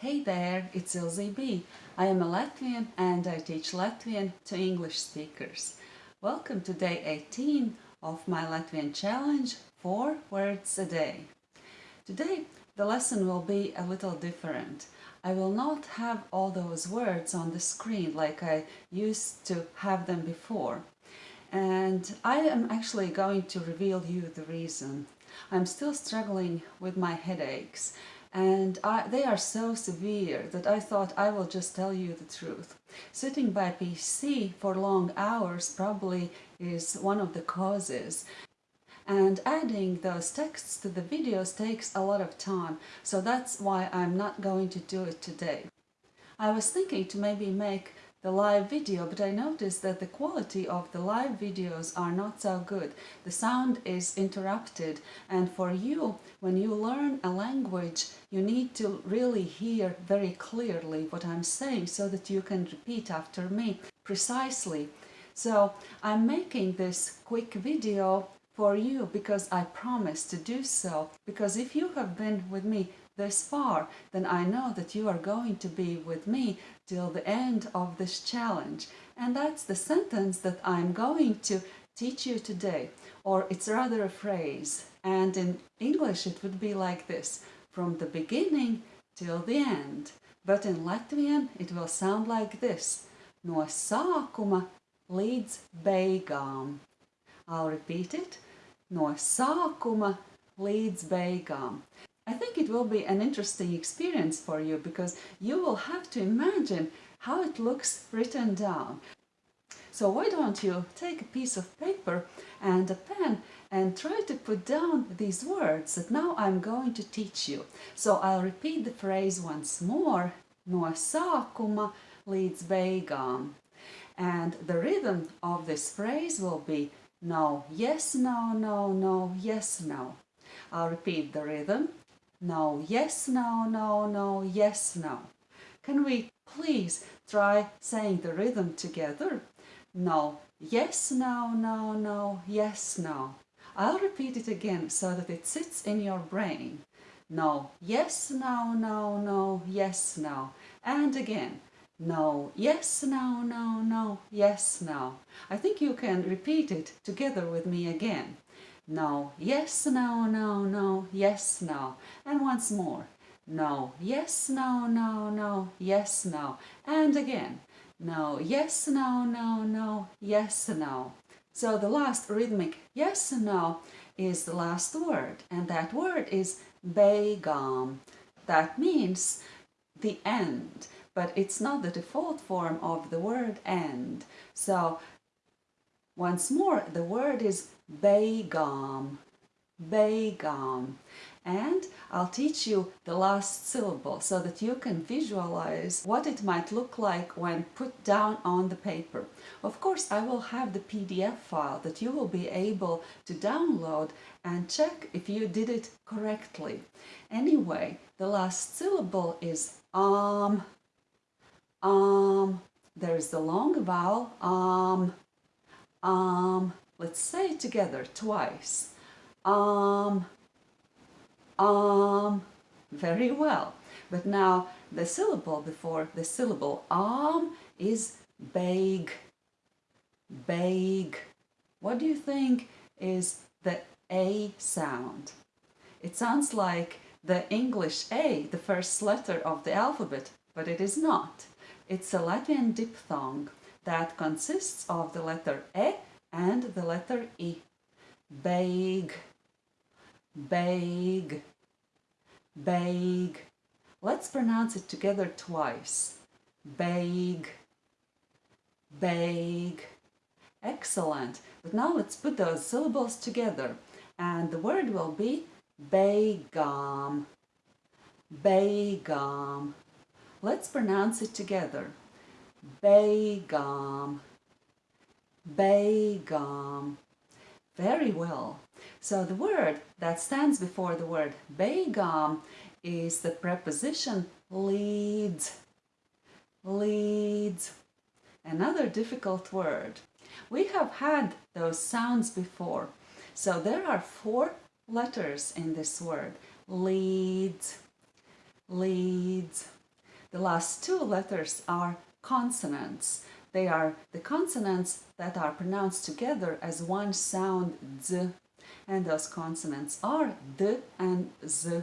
Hey there, it's Ilze B. I am a Latvian and I teach Latvian to English speakers. Welcome to day 18 of my Latvian challenge, 4 words a day. Today the lesson will be a little different. I will not have all those words on the screen like I used to have them before. And I am actually going to reveal you the reason. I'm still struggling with my headaches and I, they are so severe that I thought I will just tell you the truth. Sitting by PC for long hours probably is one of the causes and adding those texts to the videos takes a lot of time so that's why I'm not going to do it today. I was thinking to maybe make the live video, but I noticed that the quality of the live videos are not so good. The sound is interrupted and for you, when you learn a language, you need to really hear very clearly what I'm saying so that you can repeat after me precisely. So I'm making this quick video for you because I promise to do so. Because if you have been with me this far, then I know that you are going to be with me till the end of this challenge. And that's the sentence that I'm going to teach you today. Or it's rather a phrase. And in English it would be like this, from the beginning till the end. But in Latvian it will sound like this, no sākuma līdz beigām. I'll repeat it, no sākuma līdz beigām. I think it will be an interesting experience for you because you will have to imagine how it looks written down. So why don't you take a piece of paper and a pen and try to put down these words that now I'm going to teach you. So I'll repeat the phrase once more, no sākuma līdz beigām. And the rhythm of this phrase will be no, yes, no, no, no, yes, no. I'll repeat the rhythm no, yes, no, no, no, yes, no. Can we please try saying the rhythm together? No, yes, no, no, no, yes, no. I'll repeat it again so that it sits in your brain. No, yes, no, no, no, yes, no. And again, no, yes, no, no, no, yes, no. I think you can repeat it together with me again no, yes, no, no, no, yes, no. And once more, no, yes, no, no, no, yes, no. And again, no, yes, no, no, no, yes, no. So the last rhythmic yes, no is the last word, and that word is beigām. That means the end, but it's not the default form of the word end. So once more, the word is beigām, beigām. And I'll teach you the last syllable so that you can visualize what it might look like when put down on the paper. Of course, I will have the PDF file that you will be able to download and check if you did it correctly. Anyway, the last syllable is um, um. There's the long vowel um, um, let's say it together twice. Um, um, very well. But now the syllable before the syllable um is beig, beig. What do you think is the A sound? It sounds like the English A, the first letter of the alphabet, but it is not. It's a Latvian diphthong that consists of the letter E and the letter E. Beig, beig, beig. Let's pronounce it together twice. Beig, beig. Excellent. But now let's put those syllables together and the word will be beigām, beigām. Let's pronounce it together. Beigām, beigām. Very well. So the word that stands before the word beigām is the preposition līdz. Līdz. Another difficult word. We have had those sounds before. So there are four letters in this word. Līdz. Līdz. The last two letters are consonants. They are the consonants that are pronounced together as one sound z. And those consonants are d and z.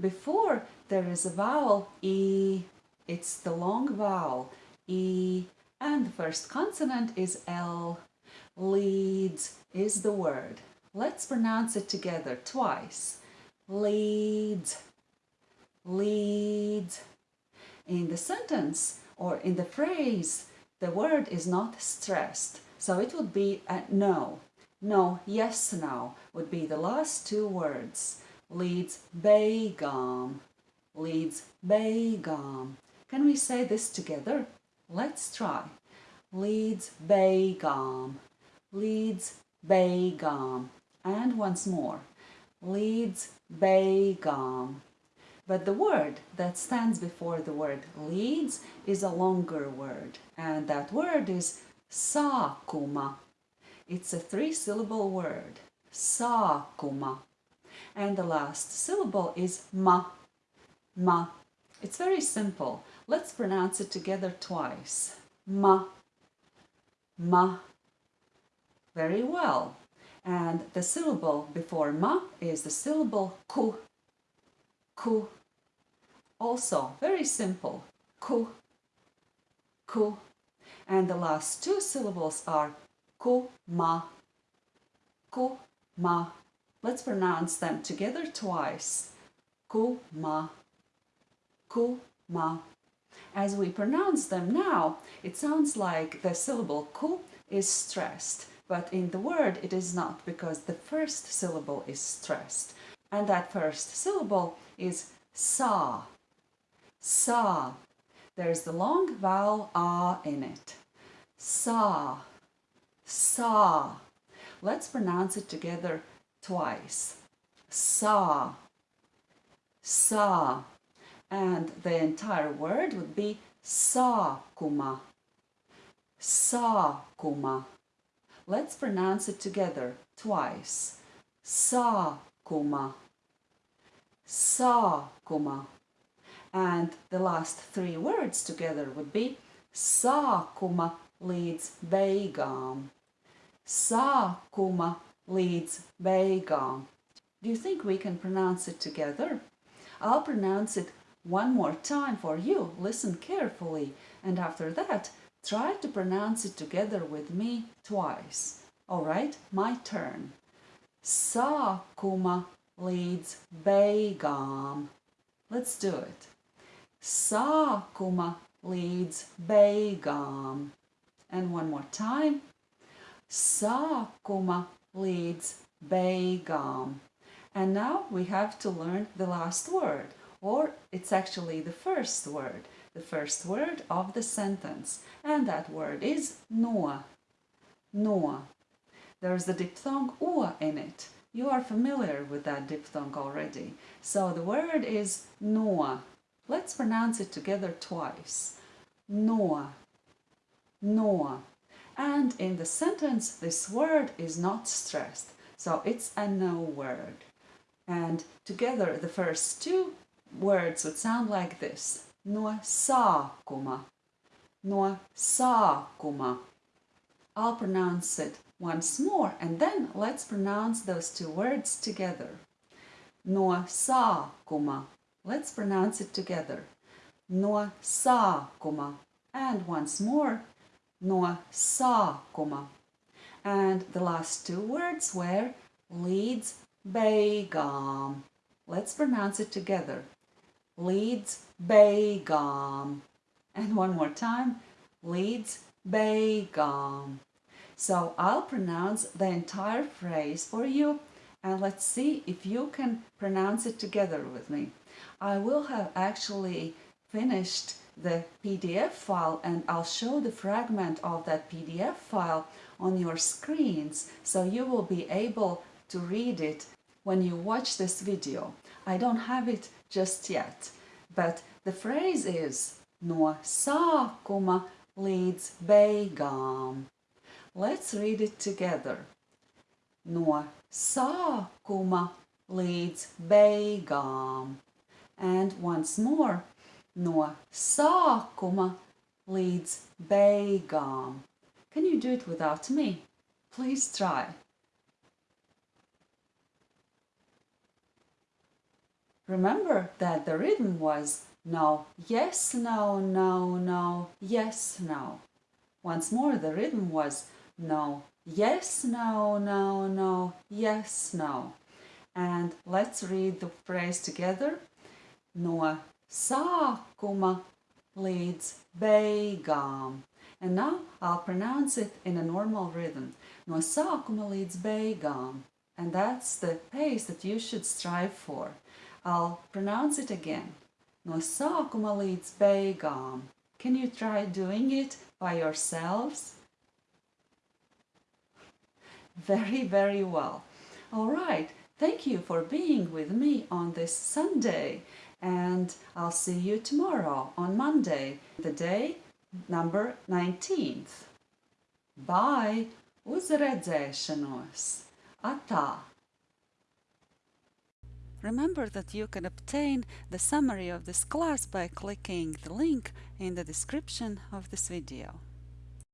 Before there is a vowel e. It's the long vowel e. And the first consonant is l. Līdz is the word. Let's pronounce it together twice. Līdz. Līdz. In the sentence or in the phrase, the word is not stressed. So it would be a no. No, yes, no would be the last two words. Līdz beigām. Līdz beigām. Can we say this together? Let's try. Līdz beigām. Līdz beigām. And once more. Līdz beigām. But the word that stands before the word līdz is a longer word, and that word is sākuma. It's a three-syllable word, sākuma. And the last syllable is ma, ma. It's very simple. Let's pronounce it together twice. Ma, ma. Very well. And the syllable before ma is the syllable ku, ku. Also, very simple, ku, ku. And the last two syllables are ku, ma, ku, ma. Let's pronounce them together twice. Ku, ma, ku, ma. As we pronounce them now, it sounds like the syllable ku is stressed, but in the word it is not because the first syllable is stressed. And that first syllable is sa. Sa. There's the long vowel ah in it. Sa. Sa. Let's pronounce it together twice. Sa. Sa. And the entire word would be sa kuma. Sa kuma. Let's pronounce it together twice. Sa kuma sa kuma. And the last three words together would be sākuma līdz beigām. Sākuma līdz beigām. Do you think we can pronounce it together? I'll pronounce it one more time for you. Listen carefully. And after that, try to pronounce it together with me twice. All right, my turn. Sākuma līdz beigām. Let's do it. Sākuma līdz beigām. And one more time. Sākuma līdz beigām. And now we have to learn the last word, or it's actually the first word, the first word of the sentence. And that word is no. No. There's the diphthong o in it. You are familiar with that diphthong already. So the word is noa. Let's pronounce it together twice. Noa. Noa. And in the sentence, this word is not stressed. So it's a no word. And together, the first two words would sound like this. No sākuma. No sākuma. I'll pronounce it once more and then let's pronounce those two words together. No sākuma. Let's pronounce it together. No sākuma. And once more. No sākuma. And the last two words were līdz beigām. Let's pronounce it together. Līdz beigām. And one more time. Līdz beigām. So I'll pronounce the entire phrase for you and let's see if you can pronounce it together with me. I will have actually finished the PDF file and I'll show the fragment of that PDF file on your screens so you will be able to read it when you watch this video. I don't have it just yet, but the phrase is No sākuma līdz beigām. Let's read it together. No sākuma līdz beigām. And once more, no sākuma līdz beigām. Can you do it without me? Please try. Remember that the rhythm was no, yes, no, no, no, yes, no. Once more, the rhythm was no, yes, no, no, no, yes, no. And let's read the phrase together. No sākuma līdz beigām. And now I'll pronounce it in a normal rhythm. No sākuma līdz beigām. And that's the pace that you should strive for. I'll pronounce it again. No sākuma līdz beigām. Can you try doing it by yourselves? Very, very well. All right. Thank you for being with me on this Sunday. And I'll see you tomorrow on Monday, the day number 19th. Bye! Uz redzēšanos! Atā! Remember that you can obtain the summary of this class by clicking the link in the description of this video.